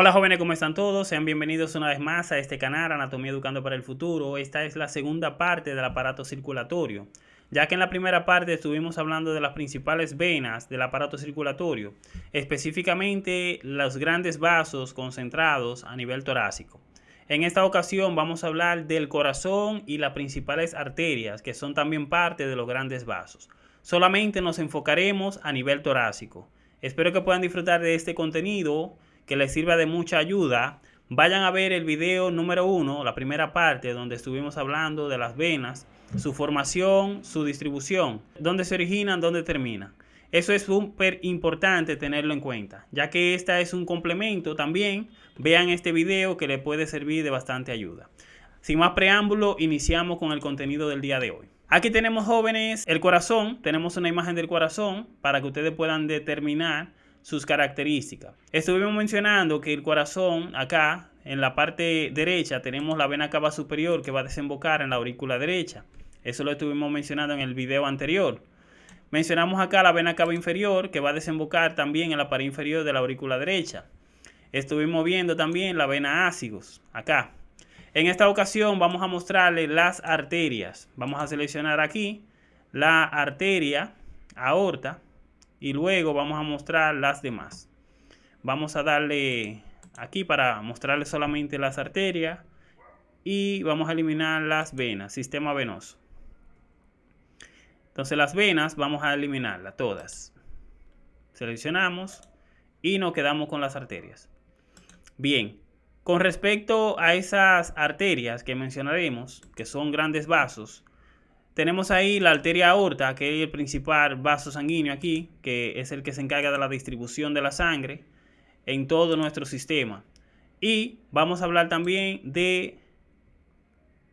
Hola jóvenes, ¿cómo están todos? Sean bienvenidos una vez más a este canal Anatomía Educando para el Futuro. Esta es la segunda parte del aparato circulatorio. Ya que en la primera parte estuvimos hablando de las principales venas del aparato circulatorio, específicamente los grandes vasos concentrados a nivel torácico. En esta ocasión vamos a hablar del corazón y las principales arterias, que son también parte de los grandes vasos. Solamente nos enfocaremos a nivel torácico. Espero que puedan disfrutar de este contenido que les sirva de mucha ayuda, vayan a ver el video número uno, la primera parte, donde estuvimos hablando de las venas, su formación, su distribución, dónde se originan, dónde terminan. Eso es súper importante tenerlo en cuenta, ya que esta es un complemento también. Vean este video que le puede servir de bastante ayuda. Sin más preámbulo, iniciamos con el contenido del día de hoy. Aquí tenemos jóvenes el corazón, tenemos una imagen del corazón para que ustedes puedan determinar sus características. Estuvimos mencionando que el corazón acá en la parte derecha tenemos la vena cava superior que va a desembocar en la aurícula derecha. Eso lo estuvimos mencionando en el video anterior. Mencionamos acá la vena cava inferior que va a desembocar también en la pared inferior de la aurícula derecha. Estuvimos viendo también la vena ácidos acá. En esta ocasión vamos a mostrarle las arterias. Vamos a seleccionar aquí la arteria aorta y luego vamos a mostrar las demás. Vamos a darle aquí para mostrarle solamente las arterias y vamos a eliminar las venas, sistema venoso. Entonces las venas vamos a eliminarlas todas. Seleccionamos y nos quedamos con las arterias. Bien, con respecto a esas arterias que mencionaremos, que son grandes vasos, tenemos ahí la arteria aorta, que es el principal vaso sanguíneo aquí, que es el que se encarga de la distribución de la sangre en todo nuestro sistema. Y vamos a hablar también de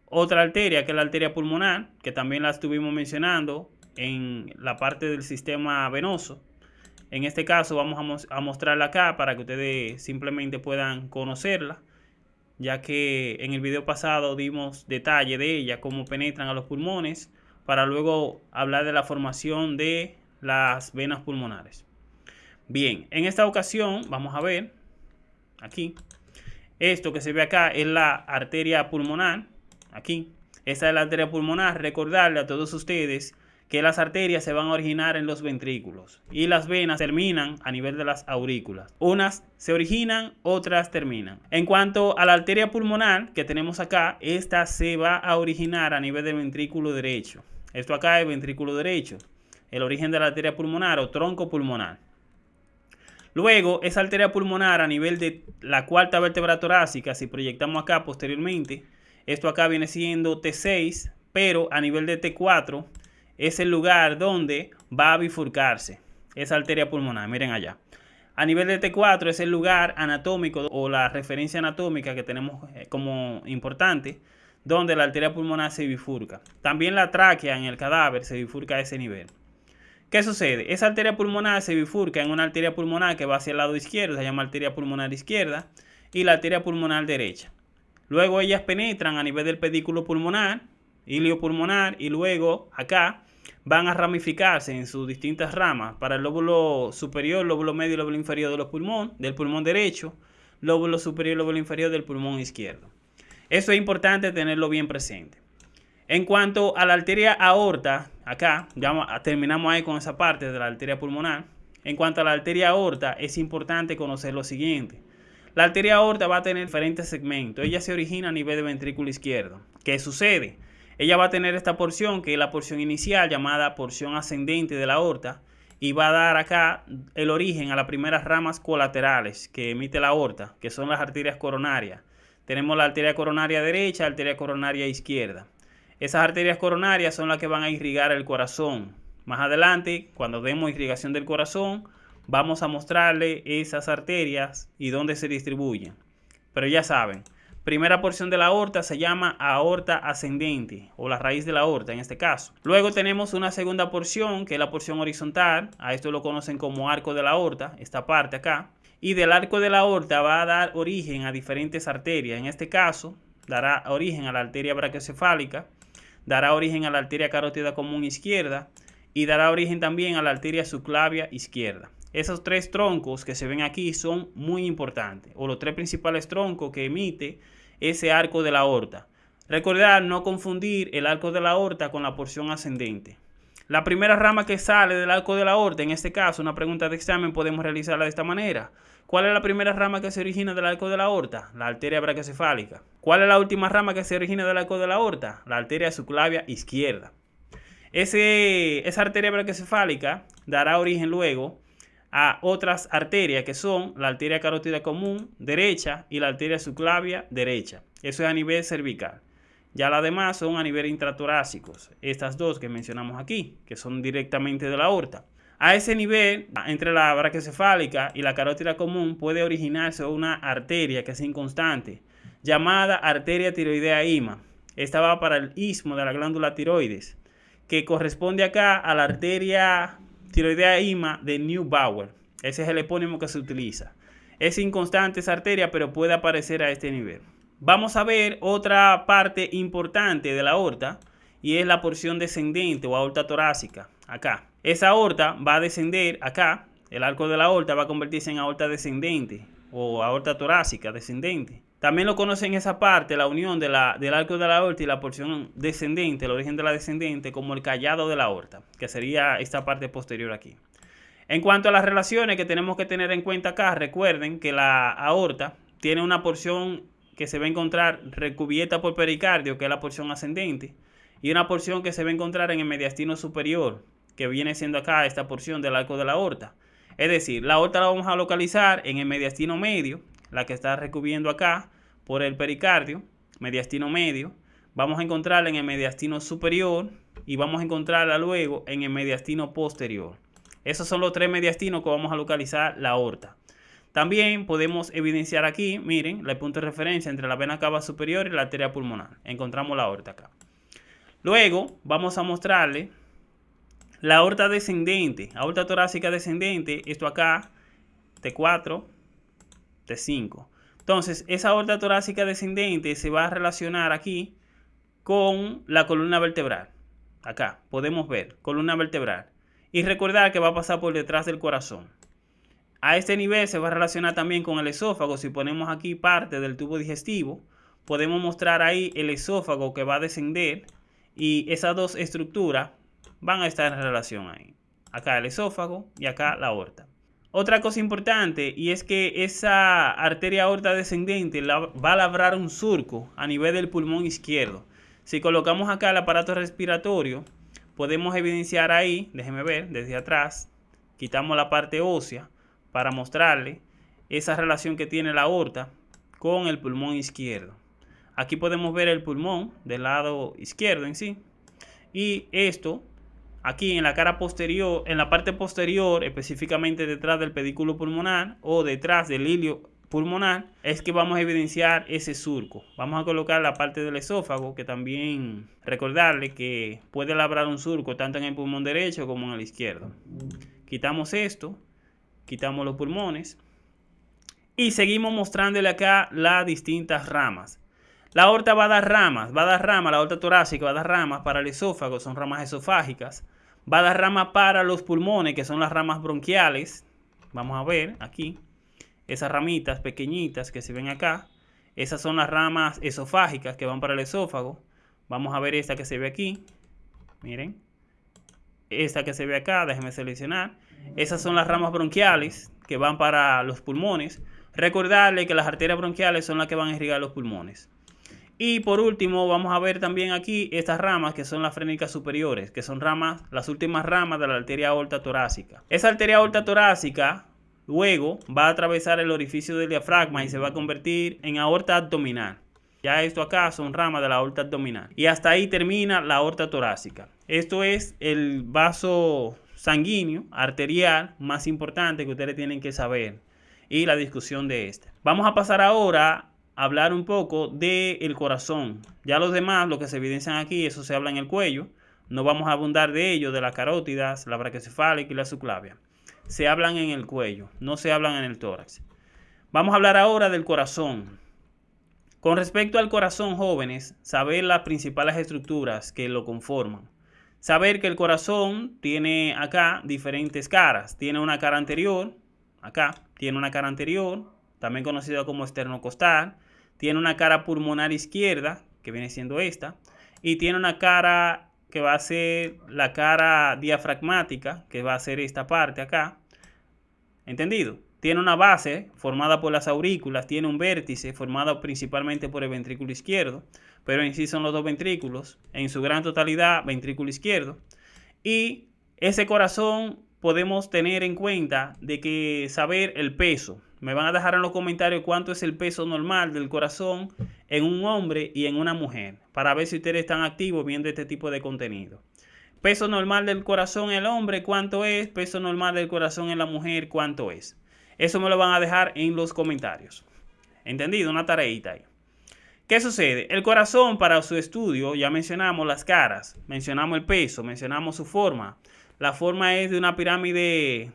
otra arteria, que es la arteria pulmonar, que también la estuvimos mencionando en la parte del sistema venoso. En este caso vamos a, mostrarla acá para que ustedes simplemente puedan conocerla, ya que en el video pasado dimos detalle de ella, cómo penetran a los pulmones, para luego hablar de la formación de las venas pulmonares. Bien, en esta ocasión vamos a ver aquí, esto que se ve acá es la arteria pulmonar, aquí, esta es la arteria pulmonar, recordarle a todos ustedes que las arterias se van a originar en los ventrículos y las venas terminan a nivel de las aurículas. Unas se originan, otras terminan. En cuanto a la arteria pulmonar que tenemos acá, esta se va a originar a nivel del ventrículo derecho. Esto acá es ventrículo derecho, el origen de la arteria pulmonar o tronco pulmonar. Luego, esa arteria pulmonar a nivel de la cuarta vértebra torácica, si proyectamos acá posteriormente, esto acá viene siendo T6, pero a nivel de T4 es el lugar donde va a bifurcarse esa arteria pulmonar. Miren allá. A nivel de T4 es el lugar anatómico o la referencia anatómica que tenemos eh, como importante donde la arteria pulmonar se bifurca. También la tráquea en el cadáver se bifurca a ese nivel. ¿Qué sucede? Esa arteria pulmonar se bifurca en una arteria pulmonar que va hacia el lado izquierdo, se llama arteria pulmonar izquierda, y la arteria pulmonar derecha. Luego ellas penetran a nivel del pedículo pulmonar, ilio pulmonar, y luego acá van a ramificarse en sus distintas ramas para el lóbulo superior, lóbulo medio y lóbulo inferior de los pulmón, del pulmón derecho, lóbulo superior y lóbulo inferior del pulmón izquierdo. Eso es importante tenerlo bien presente. En cuanto a la arteria aorta, acá ya terminamos ahí con esa parte de la arteria pulmonar. En cuanto a la arteria aorta, es importante conocer lo siguiente. La arteria aorta va a tener diferentes segmentos. Ella se origina a nivel de ventrículo izquierdo. ¿Qué sucede? Ella va a tener esta porción, que es la porción inicial llamada porción ascendente de la aorta, y va a dar acá el origen a las primeras ramas colaterales que emite la aorta, que son las arterias coronarias. Tenemos la arteria coronaria derecha, arteria coronaria izquierda. Esas arterias coronarias son las que van a irrigar el corazón. Más adelante, cuando demos irrigación del corazón, vamos a mostrarle esas arterias y dónde se distribuyen. Pero ya saben, primera porción de la aorta se llama aorta ascendente o la raíz de la aorta en este caso. Luego tenemos una segunda porción que es la porción horizontal, a esto lo conocen como arco de la aorta, esta parte acá y del arco de la aorta va a dar origen a diferentes arterias. En este caso, dará origen a la arteria brachiocefálica, dará origen a la arteria carótida común izquierda y dará origen también a la arteria subclavia izquierda. esos tres troncos que se ven aquí son muy importantes, o los tres principales troncos que emite ese arco de la aorta. Recordar no confundir el arco de la aorta con la porción ascendente. La primera rama que sale del arco de la aorta, en este caso una pregunta de examen, podemos realizarla de esta manera. ¿Cuál es la primera rama que se origina del arco de la aorta? La arteria brachiocefálica. ¿Cuál es la última rama que se origina del arco de la aorta? La arteria subclavia izquierda. Ese, esa arteria brachiocefálica dará origen luego a otras arterias que son la arteria carótida común derecha y la arteria subclavia derecha. Eso es a nivel cervical. Ya las demás son a nivel intratorácicos. Estas dos que mencionamos aquí, que son directamente de la aorta. A ese nivel, entre la brachiocefálica y la carótida común, puede originarse una arteria que es inconstante, llamada arteria tiroidea ima. Esta va para el istmo de la glándula tiroides, que corresponde acá a la arteria tiroidea ima de Neubauer. Ese es el epónimo que se utiliza. Es inconstante esa arteria, pero puede aparecer a este nivel. Vamos a ver otra parte importante de la aorta y es la porción descendente o aorta torácica, acá. Esa aorta va a descender acá, el arco de la aorta va a convertirse en aorta descendente o aorta torácica descendente. También lo conocen esa parte, la unión de la, del arco de la aorta y la porción descendente, el origen de la descendente, como el callado de la aorta, que sería esta parte posterior aquí. En cuanto a las relaciones que tenemos que tener en cuenta acá, recuerden que la aorta tiene una porción que se va a encontrar recubierta por pericardio, que es la porción ascendente, y una porción que se va a encontrar en el mediastino superior, que viene siendo acá esta porción del arco de la aorta. Es decir, la aorta la vamos a localizar en el mediastino medio, la que está recubriendo acá, por el pericardio, mediastino medio, vamos a encontrarla en el mediastino superior y vamos a encontrarla luego en el mediastino posterior. Esos son los tres mediastinos que vamos a localizar la aorta. También podemos evidenciar aquí, miren, el punto de referencia entre la vena cava superior y la arteria pulmonar. Encontramos la aorta acá. Luego vamos a mostrarle la aorta descendente, aorta torácica descendente, esto acá, T4, T5. Entonces, esa aorta torácica descendente se va a relacionar aquí con la columna vertebral. Acá podemos ver columna vertebral. Y recordar que va a pasar por detrás del corazón. A este nivel se va a relacionar también con el esófago. Si ponemos aquí parte del tubo digestivo, podemos mostrar ahí el esófago que va a descender. Y esas dos estructuras van a estar en relación ahí. Acá el esófago y acá la aorta. Otra cosa importante y es que esa arteria aorta descendente va a labrar un surco a nivel del pulmón izquierdo. Si colocamos acá el aparato respiratorio, podemos evidenciar ahí, déjenme ver, desde atrás, quitamos la parte ósea para mostrarle esa relación que tiene la aorta con el pulmón izquierdo. Aquí podemos ver el pulmón del lado izquierdo en sí. Y esto aquí en la cara posterior, en la parte posterior, específicamente detrás del pedículo pulmonar o detrás del hilio pulmonar, es que vamos a evidenciar ese surco. Vamos a colocar la parte del esófago, que también recordarle que puede labrar un surco tanto en el pulmón derecho como en el izquierdo. Quitamos esto, quitamos los pulmones y seguimos mostrándole acá las distintas ramas. La aorta va a dar ramas, va a dar ramas, la aorta torácica va a dar ramas para el esófago, son ramas esofágicas va a dar rama para los pulmones, que son las ramas bronquiales. Vamos a ver aquí, esas ramitas pequeñitas que se ven acá. Esas son las ramas esofágicas que van para el esófago. Vamos a ver esta que se ve aquí. Miren. Esta que se ve acá, déjenme seleccionar. Esas son las ramas bronquiales que van para los pulmones. Recordarle que las arterias bronquiales son las que van a irrigar los pulmones. Y por último, vamos a ver también aquí estas ramas que son las frénicas superiores, que son ramas, las últimas ramas de la arteria aorta torácica. Esa arteria aorta torácica luego va a atravesar el orificio del diafragma y se va a convertir en aorta abdominal. Ya esto acá son ramas de la aorta abdominal. Y hasta ahí termina la aorta torácica. Esto es el vaso sanguíneo, arterial, más importante que ustedes tienen que saber. Y la discusión de este. Vamos a pasar ahora hablar un poco del corazón. Ya los demás, lo que se evidencian aquí, eso se habla en el cuello. No vamos a abundar de ello, de las carótidas, la brachiocefálica y la subclavia. Se hablan en el cuello, no se hablan en el tórax. Vamos a hablar ahora del corazón. Con respecto al corazón, jóvenes, saber las principales estructuras que lo conforman. saber que el corazón tiene acá diferentes caras. Tiene una cara anterior, acá, tiene una cara anterior, también conocida como esternocostal. Tiene una cara pulmonar izquierda, que viene siendo esta. Y tiene una cara que va a ser la cara diafragmática, que va a ser esta parte acá. ¿Entendido? Tiene una base formada por las aurículas, tiene un vértice formado principalmente por el ventrículo izquierdo, pero en sí son los dos ventrículos, en su gran totalidad ventrículo izquierdo. Y ese corazón podemos tener en cuenta de que saber el peso. Me van a dejar en los comentarios cuánto es el peso normal del corazón en un hombre y en una mujer, para ver si ustedes están activos viendo este tipo de contenido. Peso normal del corazón en el hombre, ¿cuánto es? Peso normal del corazón en la mujer, ¿cuánto es? Eso me lo van a dejar en los comentarios. ¿Entendido? Una tareita ahí. ¿Qué sucede? El corazón para su estudio, ya mencionamos las caras, mencionamos el peso, mencionamos su forma. La forma es de una pirámide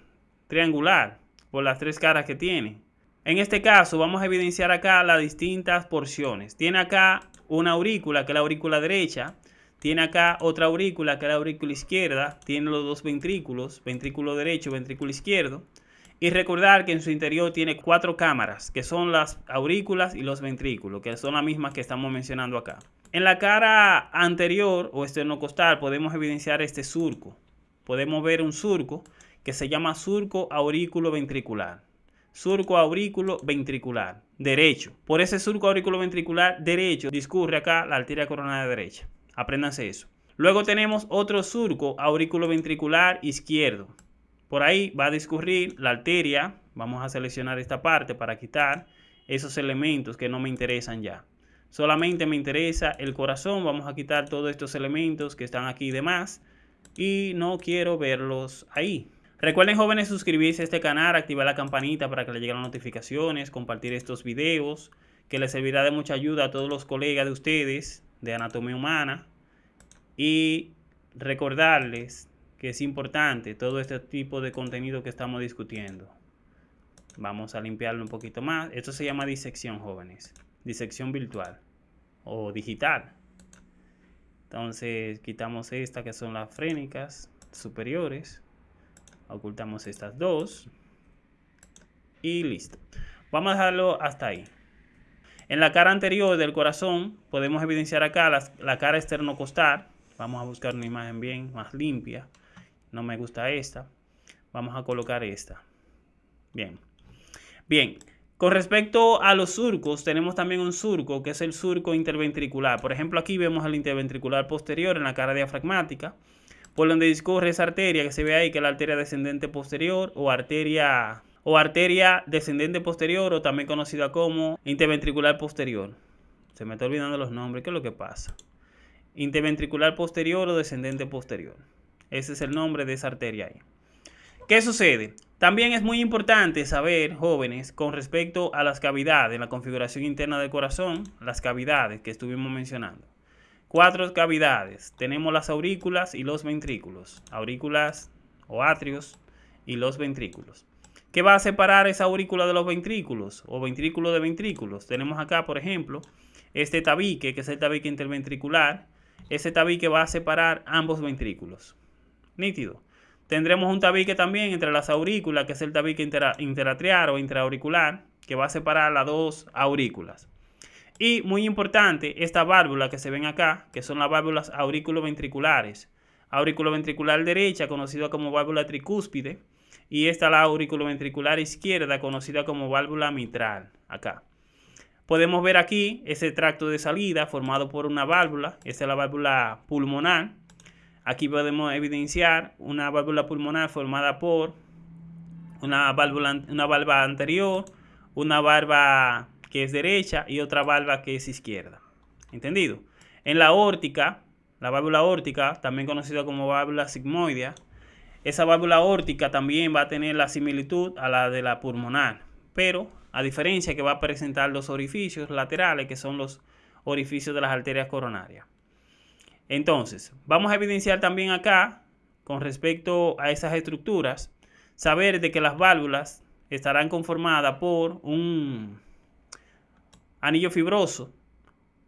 triangular por las tres caras que tiene. En este caso vamos a evidenciar acá las distintas porciones. Tiene acá una aurícula que es la aurícula derecha. Tiene acá otra aurícula que es la aurícula izquierda. Tiene los dos ventrículos, ventrículo derecho, ventrículo izquierdo. Y recordar que en su interior tiene cuatro cámaras, que son las aurículas y los ventrículos, que son las mismas que estamos mencionando acá. En la cara anterior o esternocostal podemos evidenciar este surco. Podemos ver un surco que se llama surco aurículo ventricular. Surco aurículo ventricular derecho. Por ese surco aurículo ventricular derecho discurre acá la arteria coronaria derecha. Apréndanse eso. Luego tenemos otro surco aurículo ventricular izquierdo. Por ahí va a discurrir la arteria. Vamos a seleccionar esta parte para quitar esos elementos que no me interesan ya. Solamente me interesa el corazón. Vamos a quitar todos estos elementos que están aquí de más. Y no quiero verlos ahí. Recuerden jóvenes suscribirse a este canal, activar la campanita para que les lleguen las notificaciones, compartir estos videos, que les servirá de mucha ayuda a todos los colegas de ustedes de anatomía humana. Y recordarles que es importante todo este tipo de contenido que estamos discutiendo. Vamos a limpiarlo un poquito más. Esto se llama disección, jóvenes. Disección virtual o digital. Entonces quitamos esta que son las frénicas superiores. Ocultamos estas dos. Y listo. Vamos a dejarlo hasta ahí. En la cara anterior del corazón podemos evidenciar acá la, la cara esternocostal. Vamos a buscar una imagen bien más limpia no me gusta esta. Vamos a colocar esta. Bien. Bien. Con respecto a los surcos, tenemos también un surco que es el surco interventricular. Por ejemplo, aquí vemos el interventricular posterior en la cara diafragmática, por donde discurre esa arteria que se ve ahí, que es la arteria descendente posterior o arteria o arteria descendente posterior o también conocida como interventricular posterior. Se me está olvidando los nombres, ¿qué es lo que pasa? Interventricular posterior o descendente posterior. Ese es el nombre de esa arteria ahí. ¿Qué sucede? También es muy importante saber, jóvenes, con respecto a las cavidades, la configuración interna del corazón, las cavidades que estuvimos mencionando. Cuatro cavidades. Tenemos las aurículas y los ventrículos. Aurículas o atrios y los ventrículos. ¿Qué va a separar esa aurícula de los ventrículos o ventrículo de ventrículos? Tenemos acá, por ejemplo, este tabique, que es el tabique interventricular. Ese tabique va a separar ambos ventrículos nítido. Tendremos un tabique también entre las aurículas, que es el tabique interatrial o intraauricular, que va a separar las dos aurículas. Y muy importante, esta válvula que se ven acá, que son las válvulas auriculoventriculares. Auriculoventricular derecha, conocida como válvula tricúspide, y esta la auriculoventricular izquierda, conocida como válvula mitral, acá. Podemos ver aquí ese tracto de salida formado por una válvula, esta es la válvula pulmonar, Aquí podemos evidenciar una válvula pulmonar formada por una válvula, una válvula anterior, una válvula que es derecha y otra válvula que es izquierda. ¿Entendido? En la órtica, la válvula órtica, también conocida como válvula sigmoidea, esa válvula órtica también va a tener la similitud a la de la pulmonar, pero a diferencia que va a presentar los orificios laterales, que son los orificios de las arterias coronarias. Entonces, vamos a evidenciar también acá, con respecto a esas estructuras, saber de que las válvulas estarán conformadas por un anillo fibroso,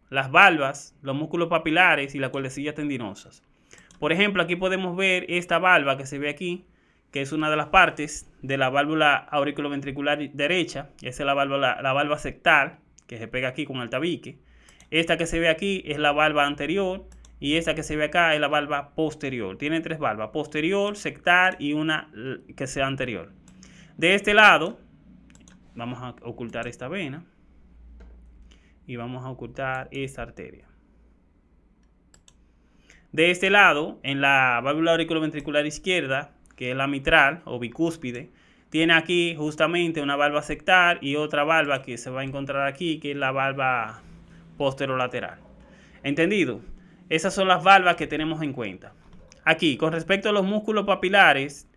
las valvas, los músculos papilares y las cuerdecillas tendinosas. Por ejemplo, aquí podemos ver esta valva que se ve aquí, que es una de las partes de la válvula auriculoventricular derecha. Esa es la válvula, la valva sectal, que se pega aquí con el tabique. Esta que se ve aquí es la valva anterior y esta que se ve acá es la valva posterior. Tiene tres valvas, posterior, sectal y una que sea anterior. De este lado, vamos a ocultar esta vena y vamos a ocultar esta arteria. De este lado, en la válvula auriculoventricular izquierda, que es la mitral o bicúspide, tiene aquí justamente una valva sectal y otra valva que se va a encontrar aquí, que es la valva posterolateral. ¿Entendido? Esas son las valvas que tenemos en cuenta. Aquí, con respecto a los músculos papilares,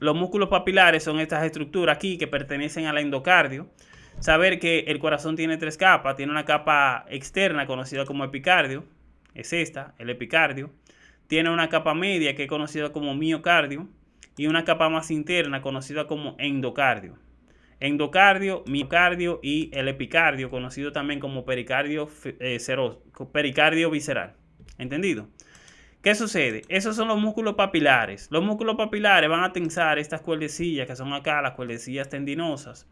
los músculos papilares son estas estructuras aquí que pertenecen al endocardio. Saber que el corazón tiene tres capas, tiene una capa externa conocida como epicardio, es esta, el epicardio. Tiene una capa media que es conocida como miocardio y una capa más interna conocida como endocardio. Endocardio, miocardio y el epicardio, conocido también como pericardio, eh, pericardio visceral. ¿Entendido? ¿Qué sucede? Esos son los músculos papilares. Los músculos papilares van a tensar estas cuerdecillas que son acá, las cuerdecillas tendinosas,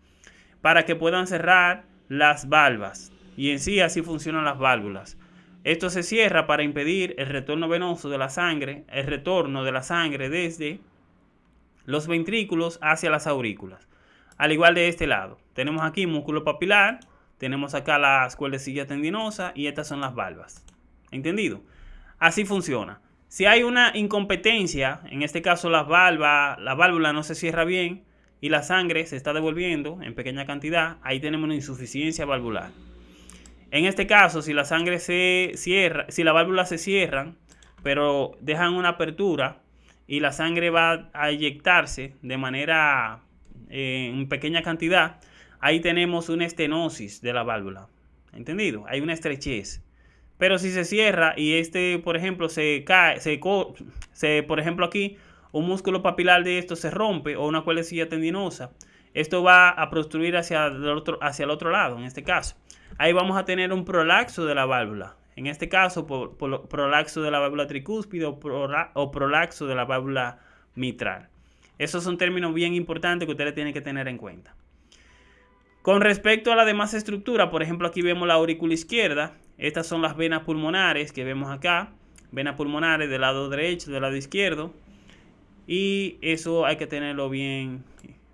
para que puedan cerrar las valvas. Y en sí así funcionan las válvulas. Esto se cierra para impedir el retorno venoso de la sangre, el retorno de la sangre desde los ventrículos hacia las aurículas. Al igual de este lado, tenemos aquí músculo papilar, tenemos acá las cuerdecillas tendinosas y estas son las valvas. ¿Entendido? Así funciona. Si hay una incompetencia, en este caso la valva, la válvula no se cierra bien y la sangre se está devolviendo en pequeña cantidad, ahí tenemos una insuficiencia valvular. En este caso, si la sangre se cierra, si la válvula se cierran, pero dejan una apertura y la sangre va a eyectarse de manera eh, en pequeña cantidad, ahí tenemos una estenosis de la válvula. ¿Entendido? Hay una estrechez. Pero si se cierra y este, por ejemplo, se cae, se, se por ejemplo aquí, un músculo papilar de esto se rompe o una cuerdecilla tendinosa, esto va a prostruir hacia el otro, hacia el otro lado, en este caso ahí vamos a tener un prolaxo de la válvula. En este caso, por, prolaxo de la válvula tricúspide o, o, prolaxo de la válvula mitral. Esos son términos bien importantes que ustedes tienen que tener en cuenta. Con respecto a la demás estructura, por ejemplo, aquí vemos la aurícula izquierda. Estas son las venas pulmonares que vemos acá. Venas pulmonares del lado derecho, del lado izquierdo. Y eso hay que tenerlo bien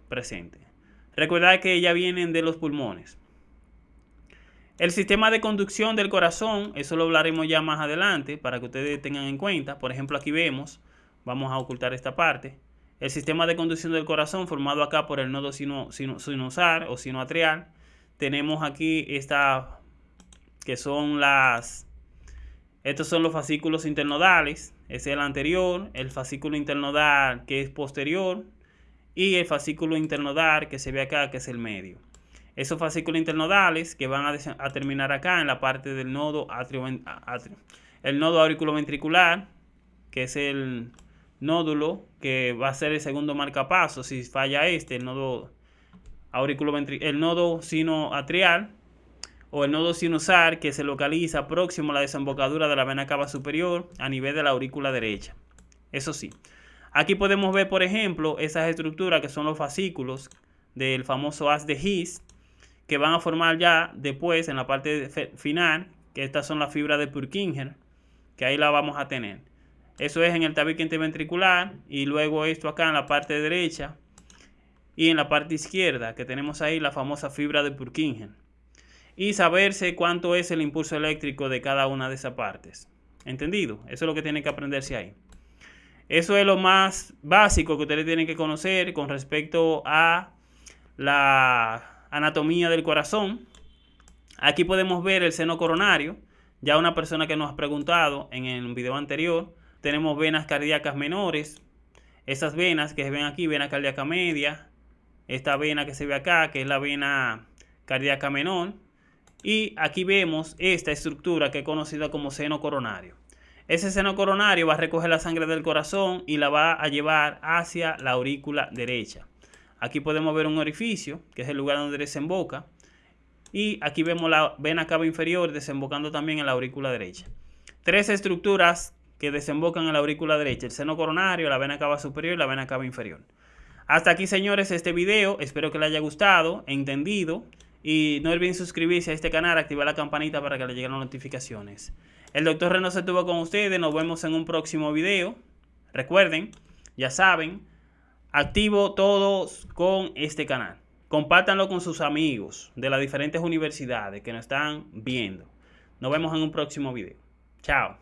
presente. Recordad que ya vienen de los pulmones. El sistema de conducción del corazón, eso lo hablaremos ya más adelante para que ustedes tengan en cuenta. Por ejemplo, aquí vemos, vamos a ocultar esta parte. El sistema de conducción del corazón formado acá por el nodo sino, sinusal o sinoatrial. Tenemos aquí esta, que son las, estos son los fascículos internodales. Es el anterior, el fascículo internodal que es posterior y el fascículo internodal que se ve acá que es el medio. Esos fascículos internodales que van a, terminar acá en la parte del nodo atrio, el nodo auriculoventricular, que es el nódulo que va a ser el segundo marcapaso si falla este, el nodo auriculoventricular, el nodo sinoatrial o el nodo sinusal que se localiza próximo a la desembocadura de la vena cava superior a nivel de la aurícula derecha. Eso sí. Aquí podemos ver, por ejemplo, esas estructuras que son los fascículos del famoso haz de His, que van a formar ya después en la parte final, que estas son las fibras de Purkinje, que ahí la vamos a tener. Eso es en el tabique interventricular y luego esto acá en la parte derecha y en la parte izquierda, que tenemos ahí la famosa fibra de Purkinje. Y saberse cuánto es el impulso eléctrico de cada una de esas partes. ¿Entendido? Eso es lo que tienen que aprenderse ahí. Eso es lo más básico que ustedes tienen que conocer con respecto a la anatomía del corazón. Aquí podemos ver el seno coronario. Ya una persona que nos ha preguntado en el video anterior, tenemos venas cardíacas menores. Esas venas que se ven aquí, vena cardíaca media. Esta vena que se ve acá, que es la vena cardíaca menor. Y aquí vemos esta estructura que es conocida como seno coronario. Ese seno coronario va a recoger la sangre del corazón y la va a llevar hacia la aurícula derecha. Aquí podemos ver un orificio, que es el lugar donde desemboca. Y aquí vemos la vena cava inferior desembocando también en la aurícula derecha. tres estructuras que desembocan en la aurícula derecha, el seno coronario, la vena cava superior y la vena cava inferior. Hasta aquí, señores, este video. Espero que les haya gustado, entendido. Y no olviden suscribirse a este canal, activar la campanita para que les lleguen las notificaciones. El doctor Reno se estuvo con ustedes. Nos vemos en un próximo video. Recuerden, ya saben, activo todos con este canal. Compártanlo con sus amigos de las diferentes universidades que nos están viendo. Nos vemos en un próximo video. Chao.